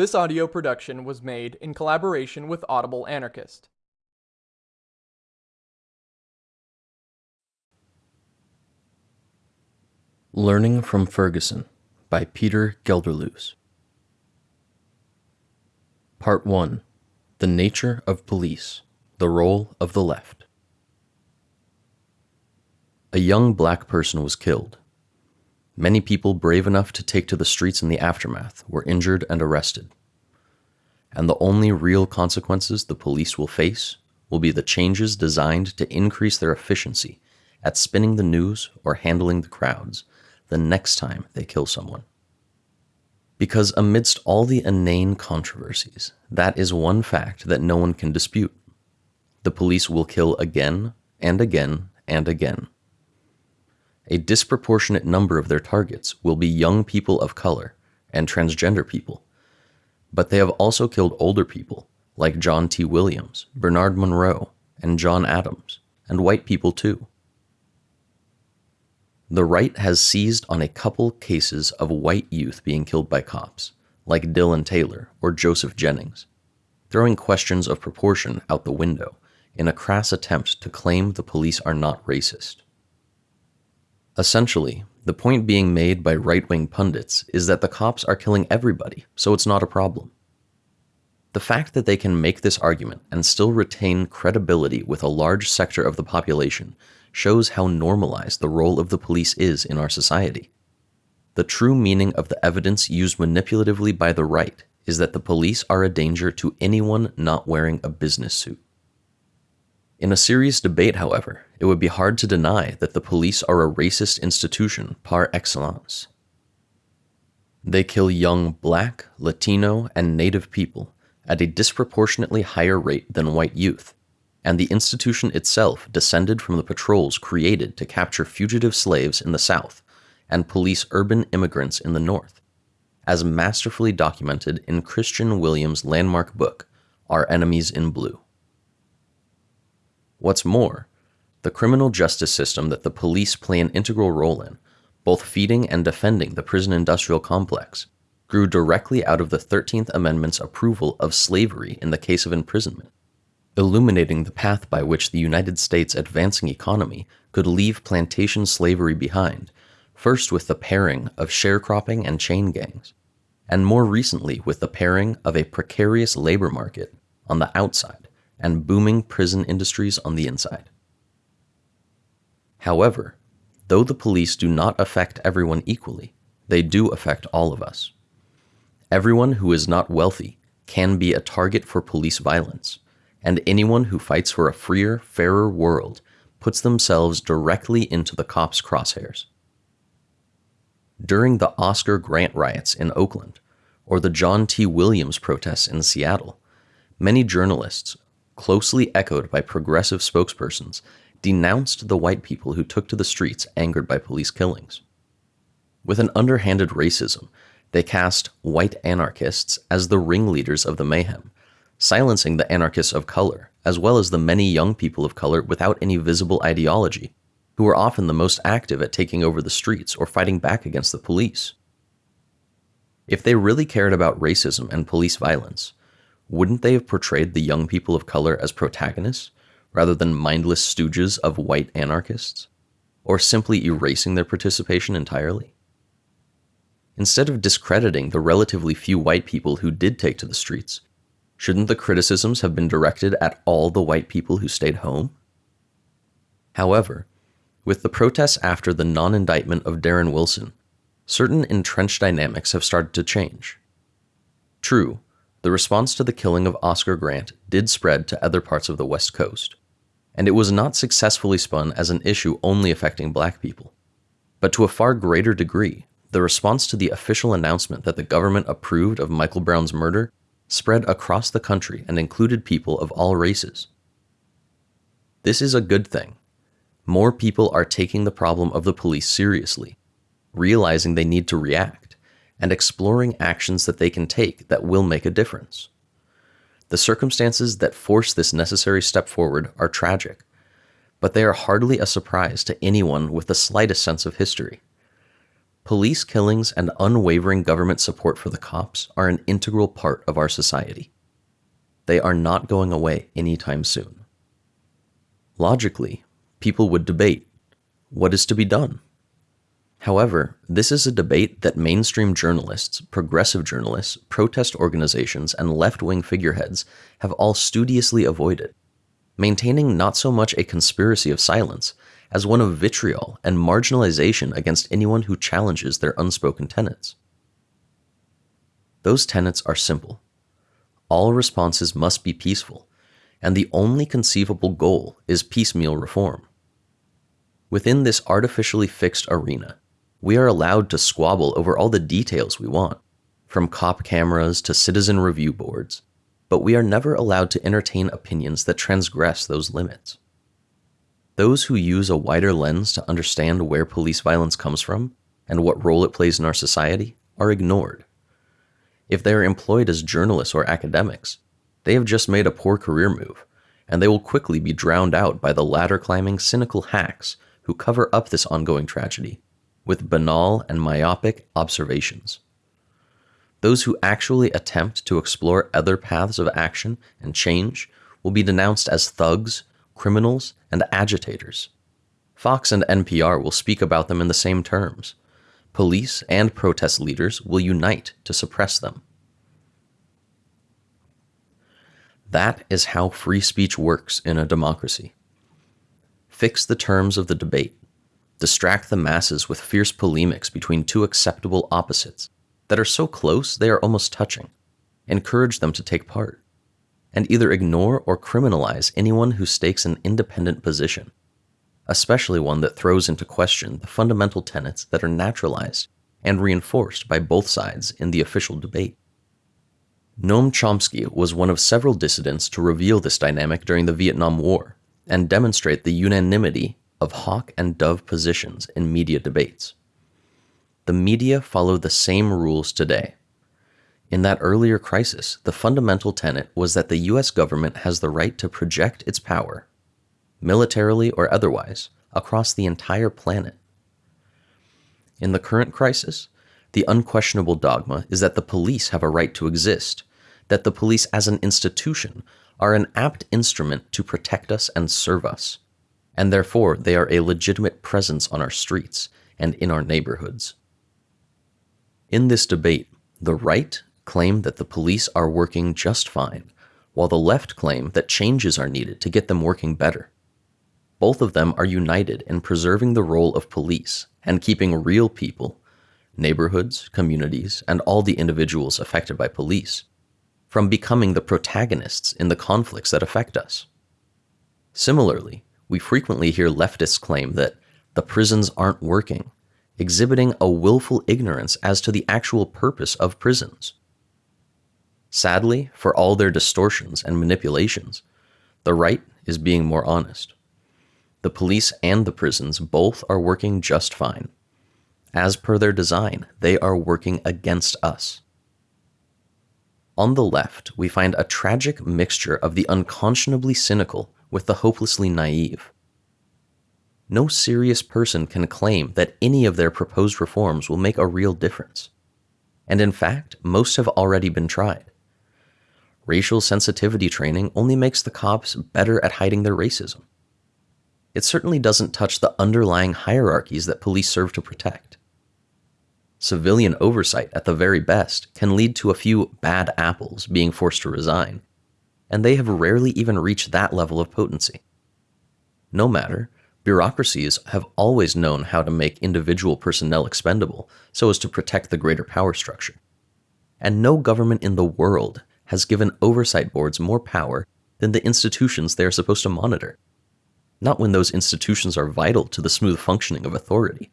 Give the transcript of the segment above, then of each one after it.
This audio production was made in collaboration with Audible Anarchist. Learning from Ferguson by Peter Gelderloos. Part 1 The Nature of Police The Role of the Left. A young black person was killed. Many people brave enough to take to the streets in the aftermath were injured and arrested. And the only real consequences the police will face will be the changes designed to increase their efficiency at spinning the news or handling the crowds the next time they kill someone. Because amidst all the inane controversies, that is one fact that no one can dispute. The police will kill again and again and again. A disproportionate number of their targets will be young people of color and transgender people. But they have also killed older people like John T. Williams, Bernard Monroe, and John Adams, and white people too. The right has seized on a couple cases of white youth being killed by cops, like Dillon Taylor or Joseph Jennings, throwing questions of proportion out the window in a crass attempt to claim the police are not racist. Essentially, the point being made by right wing pundits is that the cops are killing everybody, so it's not a problem. The fact that they can make this argument and still retain credibility with a large sector of the population shows how normalized the role of the police is in our society. The true meaning of the evidence used manipulatively by the right is that the police are a danger to anyone not wearing a business suit. In a serious debate, however, it would be hard to deny that the police are a racist institution par excellence. They kill young black, Latino, and Native people at a disproportionately higher rate than white youth, and the institution itself descended from the patrols created to capture fugitive slaves in the South and police urban immigrants in the North, as masterfully documented in Kristian Williams' landmark book, Our Enemies in Blue. What's more, the criminal justice system that the police play an integral role in, both feeding and defending the prison industrial complex, grew directly out of the 13th Amendment's approval of slavery in the case of imprisonment, illuminating the path by which the United States' advancing economy could leave plantation slavery behind, first with the pairing of sharecropping and chain gangs, and more recently with the pairing of a precarious labor market on the outside and booming prison industries on the inside. However, though the police do not affect everyone equally, they do affect all of us. Everyone who is not wealthy can be a target for police violence, and anyone who fights for a freer, fairer world puts themselves directly into the cops' crosshairs. During the Oscar Grant riots in Oakland, or the John T. Williams protests in Seattle, many journalists closely echoed by progressive spokespersons, denounced the white people who took to the streets angered by police killings. With an underhanded racism, they cast white anarchists as the ringleaders of the mayhem, silencing the anarchists of color, as well as the many young people of color without any visible ideology, who were often the most active at taking over the streets or fighting back against the police. If they really cared about racism and police violence, wouldn't they have portrayed the young people of color as protagonists rather than mindless stooges of white anarchists? Or simply erasing their participation entirely? Instead of discrediting the relatively few white people who did take to the streets, shouldn't the criticisms have been directed at all the white people who stayed home? However, with the protests after the non indictment of Darren Wilson, certain entrenched dynamics have started to change. True, the response to the killing of Oscar Grant did spread to other parts of the West Coast, and it was not successfully spun as an issue only affecting black people. But to a far greater degree, the response to the official announcement that the government approved of Michael Brown's murder spread across the country and included people of all races. This is a good thing. More people are taking the problem of the police seriously, realizing they need to react and exploring actions that they can take that will make a difference. The circumstances that force this necessary step forward are tragic, but they are hardly a surprise to anyone with the slightest sense of history. Police killings and unwavering government support for the cops are an integral part of our society. They are not going away anytime soon. Logically, people would debate what is to be done? However, this is a debate that mainstream journalists, progressive journalists, protest organizations, and left wing figureheads have all studiously avoided, maintaining not so much a conspiracy of silence as one of vitriol and marginalization against anyone who challenges their unspoken tenets. Those tenets are simple. All responses must be peaceful, and the only conceivable goal is piecemeal reform. Within this artificially fixed arena, we are allowed to squabble over all the details we want, from cop cameras to citizen review boards, but we are never allowed to entertain opinions that transgress those limits. Those who use a wider lens to understand where police violence comes from and what role it plays in our society are ignored. If they are employed as journalists or academics, they have just made a poor career move, and they will quickly be drowned out by the ladder climbing cynical hacks who cover up this ongoing tragedy with banal and myopic observations. Those who actually attempt to explore other paths of action and change will be denounced as thugs criminals, and agitators. Fox and NPR will speak about them in the same terms. Police and protest leaders will unite to suppress them. That is how free speech works in a democracy. Fix the terms of the debate. Distract the masses with fierce polemics between two acceptable opposites that are so close they are almost touching. Encourage them to take part and either ignore or criminalize anyone who stakes an independent position, especially one that throws into question the fundamental tenets that are naturalized and reinforced by both sides in the official debate. Noam Chomsky was one of several dissidents to reveal this dynamic during the Vietnam War and demonstrate the unanimity of hawk and dove positions in media debates. The media follow the same rules today in that earlier crisis, the fundamental tenet was that the US government has the right to project its power, militarily or otherwise, across the entire planet. In the current crisis, the unquestionable dogma is that the police have a right to exist, that the police as an institution are an apt instrument to protect us and serve us, and therefore they are a legitimate presence on our streets and in our neighborhoods. In this debate, the right claim that the police are working just fine, while the left claim that changes are needed to get them working better. Both of them are united in preserving the role of police and keeping real people, neighborhoods, communities, and all the individuals affected by police, from becoming the protagonists in the conflicts that affect us. Similarly, we frequently hear leftists claim that the prisons aren't working, exhibiting a willful ignorance as to the actual purpose of prisons. Sadly, for all their distortions and manipulations, the right is being more honest. The police and the prisons both are working just fine. As per their design, they are working against us. On the left, we find a tragic mixture of the unconscionably cynical with the hopelessly naive. No serious person can claim that any of their proposed reforms will make a real difference. And in fact, most have already been tried racial sensitivity training only makes the cops better at hiding their racism. It certainly doesn't touch the underlying hierarchies that police serve to protect. Civilian oversight, at the very best, can lead to a few bad apples being forced to resign, and they have rarely even reached that level of potency. No matter, bureaucracies have always known how to make individual personnel expendable so as to protect the greater power structure. And no government in the world has given oversight boards more power than the institutions they are supposed to monitor. Not when those institutions are vital to the smooth functioning of authority.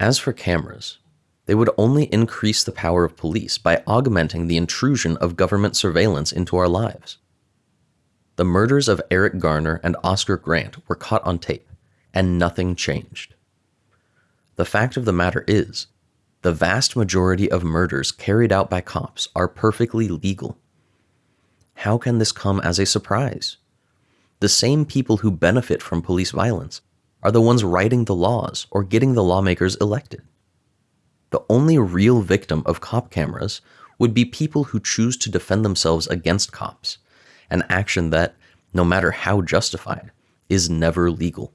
As for cameras, they would only increase the power of police by augmenting the intrusion of government surveillance into our lives. The murders of Eric Garner and Oscar Grant were caught on tape, and nothing changed. The fact of the matter is, the vast majority of murders carried out by cops are perfectly legal. How can this come as a surprise? The same people who benefit from police violence are the ones writing the laws or getting the lawmakers elected. The only real victim of cop cameras would be people who choose to defend themselves against cops, an action that, no matter how justified, is never legal.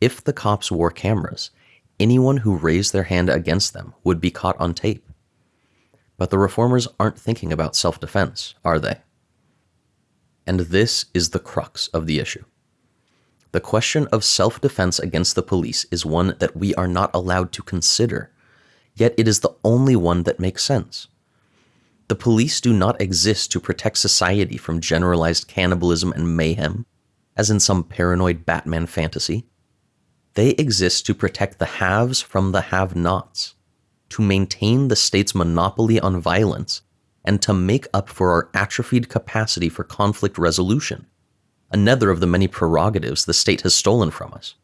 If the cops wore cameras, anyone who raised their hand against them would be caught on tape. But the reformers aren't thinking about self defense, are they? And this is the crux of the issue. The question of self defense against the police is one that we are not allowed to consider, yet it is the only one that makes sense. The police do not exist to protect society from generalized cannibalism and mayhem, as in some paranoid Batman fantasy. They exist to protect the haves from the have nots, to maintain the state's monopoly on violence, and to make up for our atrophied capacity for conflict resolution, another of the many prerogatives the state has stolen from us.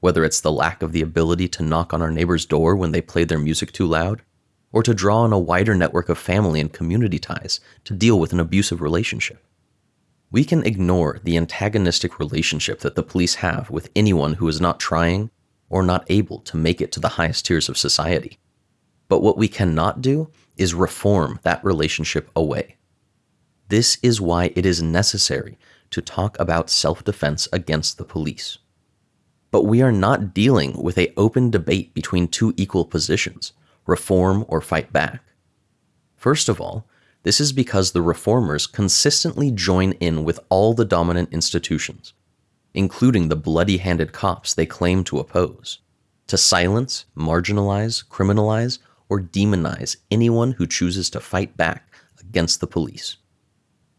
Whether it's the lack of the ability to knock on our neighbor's door when they play their music too loud, or to draw on a wider network of family and community ties to deal with an abusive relationship. We can ignore the antagonistic relationship that the police have with anyone who is not trying or not able to make it to the highest tiers of society. But what we cannot do is reform that relationship away. This is why it is necessary to talk about self-defense against the police. But we are not dealing with a open debate between two equal positions, reform or fight back. First of all, this is because the reformers consistently join in with all the dominant institutions, including the bloody handed cops they claim to oppose, to silence, marginalize, criminalize, or demonize anyone who chooses to fight back against the police.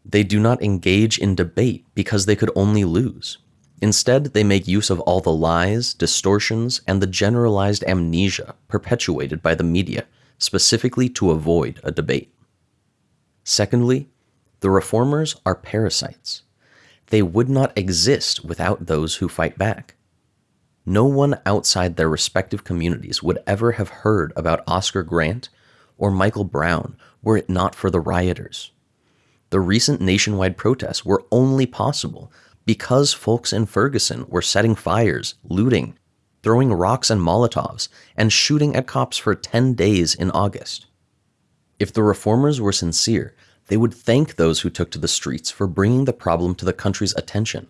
They do not engage in debate because they could only lose. Instead, they make use of all the lies, distortions, and the generalized amnesia perpetuated by the media specifically to avoid a debate. Secondly, the reformers are parasites. They would not exist without those who fight back. No one outside their respective communities would ever have heard about Oscar Grant or Michael Brown were it not for the rioters. The recent nationwide protests were only possible because folks in Ferguson were setting fires, looting, throwing rocks and Molotovs, and shooting at cops for 10 days in August. If the reformers were sincere, they would thank those who took to the streets for bringing the problem to the country's attention,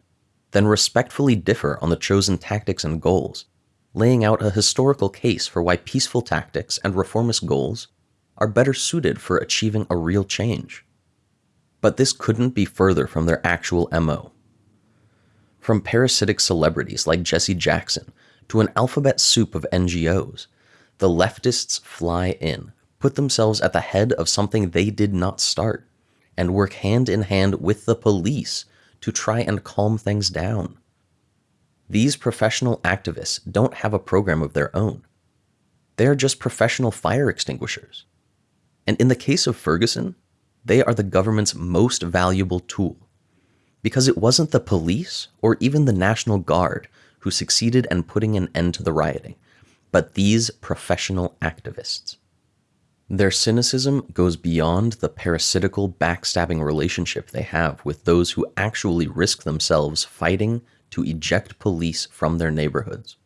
then respectfully differ on the chosen tactics and goals, laying out a historical case for why peaceful tactics and reformist goals are better suited for achieving a real change. But this couldn't be further from their actual MO. From parasitic celebrities like Jesse Jackson to an alphabet soup of NGOs, the leftists fly in, put themselves at the head of something they did not start, and work hand in hand with the police to try and calm things down. These professional activists don't have a program of their own. They are just professional fire extinguishers. And in the case of Ferguson, they are the government's most valuable tool because it wasn't the police or even the National Guard who succeeded in putting an end to the rioting, but these professional activists. Their cynicism goes beyond the parasitical backstabbing relationship they have with those who actually risk themselves fighting to eject police from their neighborhoods,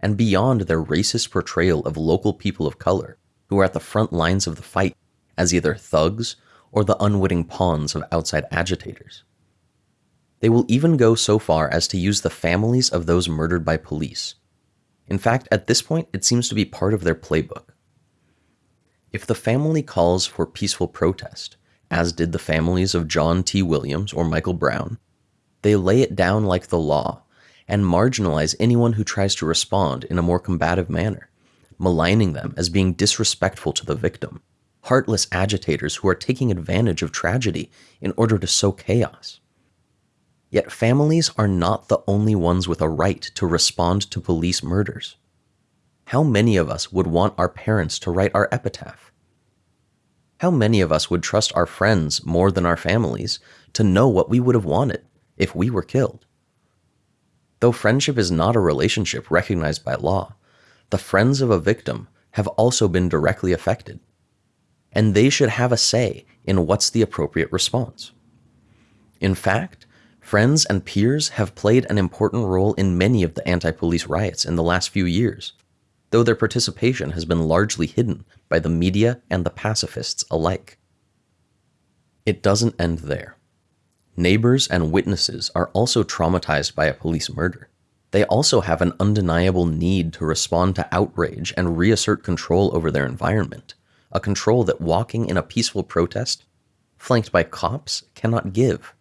and beyond their racist portrayal of local people of color who are at the front lines of the fight as either thugs or the unwitting pawns of outside agitators. They will even go so far as to use the families of those murdered by police. In fact, at this point, it seems to be part of their playbook. If the family calls for peaceful protest, as did the families of John T. Williams or Michael Brown, they lay it down like the law and marginalize anyone who tries to respond in a more combative manner, maligning them as being disrespectful to the victim, heartless agitators who are taking advantage of tragedy in order to sow chaos. Yet families are not the only ones with a right to respond to police murders. How many of us would want our parents to write our epitaph? How many of us would trust our friends more than our families to know what we would have wanted if we were killed? Though friendship is not a relationship recognized by law, the friends of a victim have also been directly affected, and they should have a say in what's the appropriate response. In fact, Friends and peers have played an important role in many of the anti police riots in the last few years, though their participation has been largely hidden by the media and the pacifists alike. It doesn't end there. Neighbors and witnesses are also traumatized by a police murder. They also have an undeniable need to respond to outrage and reassert control over their environment, a control that walking in a peaceful protest, flanked by cops, cannot give.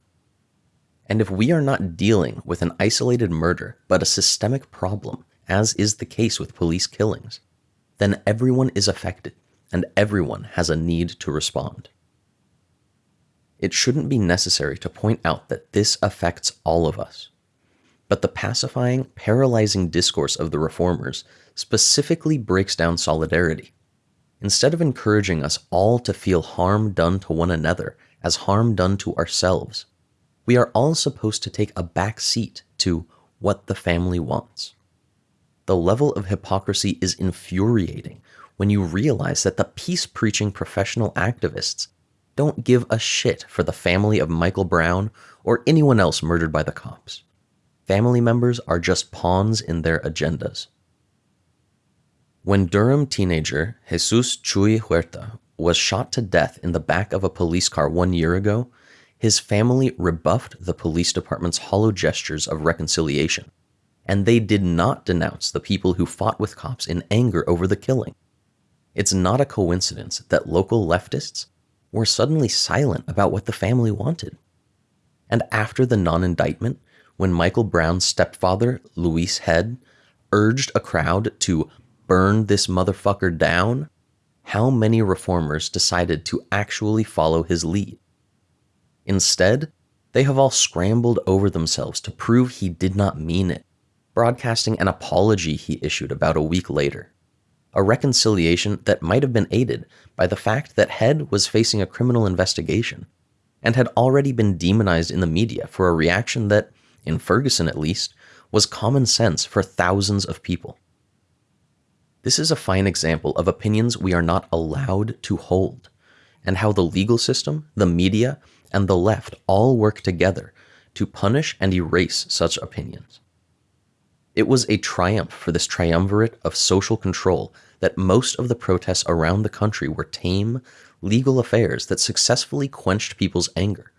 And if we are not dealing with an isolated murder, but a systemic problem, as is the case with police killings, then everyone is affected and everyone has a need to respond. It shouldn't be necessary to point out that this affects all of us. But the pacifying, paralyzing discourse of the reformers specifically breaks down solidarity. Instead of encouraging us all to feel harm done to one another as harm done to ourselves, we are all supposed to take a back seat to what the family wants. The level of hypocrisy is infuriating when you realize that the peace preaching professional activists don't give a shit for the family of Michael Brown or anyone else murdered by the cops. Family members are just pawns in their agendas. When Durham teenager Jesus Chuy Huerta was shot to death in the back of a police car one year ago, his family rebuffed the police department's hollow gestures of reconciliation, and they did not denounce the people who fought with cops in anger over the killing. It's not a coincidence that local leftists were suddenly silent about what the family wanted. And after the non indictment, when Michael Brown's stepfather, Louis Head, urged a crowd to burn this motherfucker down, how many reformers decided to actually follow his lead? Instead, they have all scrambled over themselves to prove he did not mean it, broadcasting an apology he issued about a week later a reconciliation that might have been aided by the fact that Head was facing a criminal investigation and had already been demonized in the media for a reaction that, in Ferguson at least, was common sense for thousands of people. This is a fine example of opinions we are not allowed to hold, and how the legal system, the media, and the left all work together to punish and erase such opinions. It was a triumph for this triumvirate of social control that most of the protests around the country were tame, legal affairs that successfully quenched people's anger.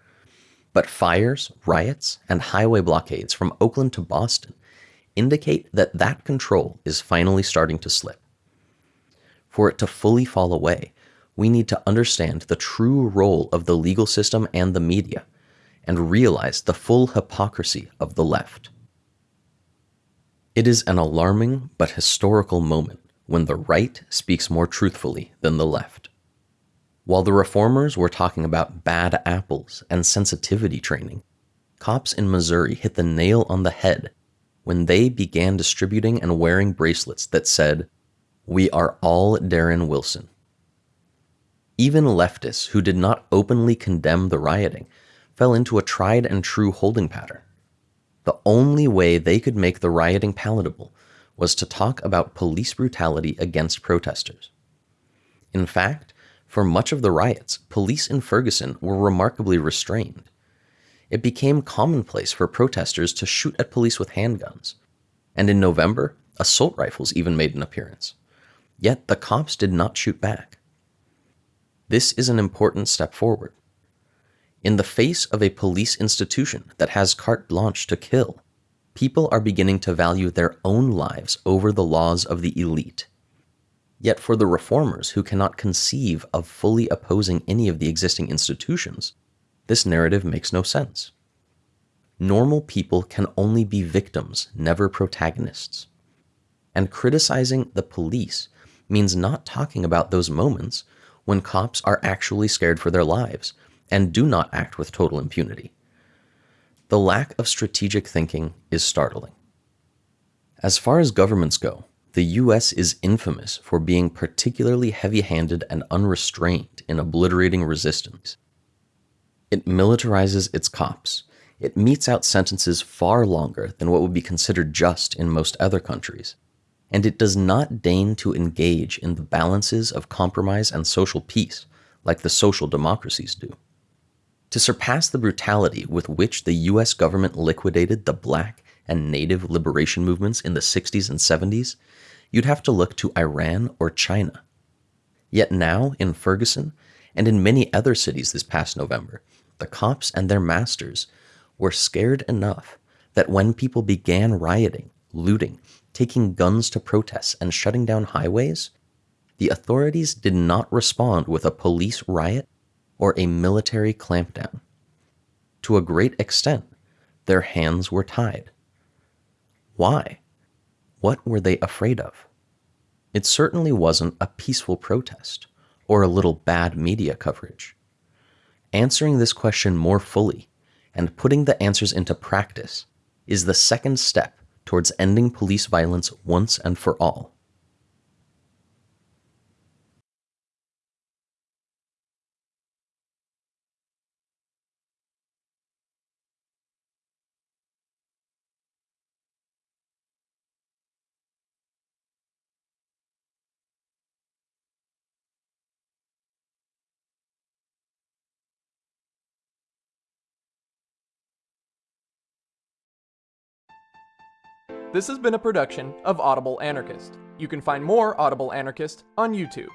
But fires, riots, and highway blockades from Oakland to Boston indicate that that control is finally starting to slip. For it to fully fall away, we need to understand the true role of the legal system and the media, and realize the full hypocrisy of the left. It is an alarming but historical moment when the right speaks more truthfully than the left. While the reformers were talking about bad apples and sensitivity training, cops in Missouri hit the nail on the head when they began distributing and wearing bracelets that said, We are all Darren Wilson. Even leftists who did not openly condemn the rioting fell into a tried and true holding pattern. The only way they could make the rioting palatable was to talk about police brutality against protesters. In fact, for much of the riots, police in Ferguson were remarkably restrained. It became commonplace for protesters to shoot at police with handguns, and in November, assault rifles even made an appearance. Yet the cops did not shoot back. This is an important step forward. In the face of a police institution that has carte blanche to kill, people are beginning to value their own lives over the laws of the elite. Yet for the reformers who cannot conceive of fully opposing any of the existing institutions, this narrative makes no sense. Normal people can only be victims, never protagonists. And criticizing the police means not talking about those moments when cops are actually scared for their lives and do not act with total impunity. The lack of strategic thinking is startling. As far as governments go, the US is infamous for being particularly heavy handed and unrestrained in obliterating resistance. It militarizes its cops. It metes out sentences far longer than what would be considered just in most other countries. And it does not deign to engage in the balances of compromise and social peace like the social democracies do. To surpass the brutality with which the US government liquidated the black and native liberation movements in the 60s and 70s, you'd have to look to Iran or China. Yet now, in Ferguson, and in many other cities this past November, the cops and their masters were scared enough that when people began rioting, looting, taking guns to protests, and shutting down highways, the authorities did not respond with a police riot or a military clampdown. To a great extent, their hands were tied. Why? What were they afraid of? It certainly wasn't a peaceful protest or a little bad media coverage. Answering this question more fully and putting the answers into practice is the second step towards ending police violence once and for all. This has been a production of Audible Anarchist. You can find more Audible Anarchist on YouTube.